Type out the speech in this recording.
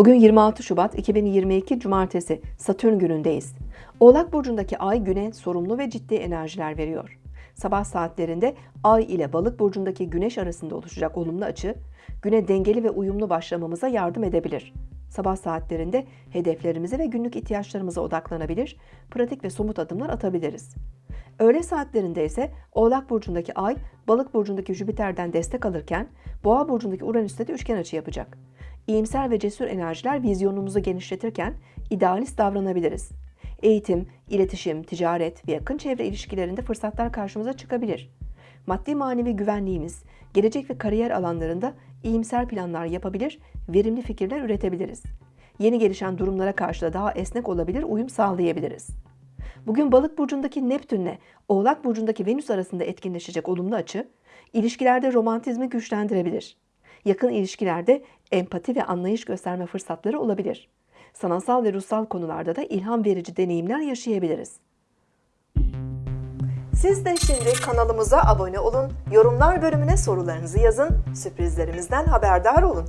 Bugün 26 Şubat 2022 Cumartesi Satürn günündeyiz. Oğlak burcundaki ay güne sorumlu ve ciddi enerjiler veriyor. Sabah saatlerinde ay ile balık burcundaki güneş arasında oluşacak olumlu açı, güne dengeli ve uyumlu başlamamıza yardım edebilir. Sabah saatlerinde hedeflerimize ve günlük ihtiyaçlarımıza odaklanabilir, pratik ve somut adımlar atabiliriz. Öğle saatlerinde ise Oğlak burcundaki Ay, Balık burcundaki Jüpiter'den destek alırken Boğa burcundaki Uranüs'te de üçgen açı yapacak. İyimser ve cesur enerjiler vizyonumuzu genişletirken idealist davranabiliriz. Eğitim, iletişim, ticaret ve yakın çevre ilişkilerinde fırsatlar karşımıza çıkabilir. Maddi manevi güvenliğimiz, gelecek ve kariyer alanlarında iyimser planlar yapabilir, verimli fikirler üretebiliriz. Yeni gelişen durumlara karşı da daha esnek olabilir, uyum sağlayabiliriz. Bugün Balık burcundaki Neptünle Oğlak burcundaki Venüs arasında etkinleşecek olumlu açı, ilişkilerde romantizmi güçlendirebilir. Yakın ilişkilerde empati ve anlayış gösterme fırsatları olabilir. Sanatsal ve ruhsal konularda da ilham verici deneyimler yaşayabiliriz. Siz de şimdi kanalımıza abone olun, yorumlar bölümüne sorularınızı yazın, sürprizlerimizden haberdar olun.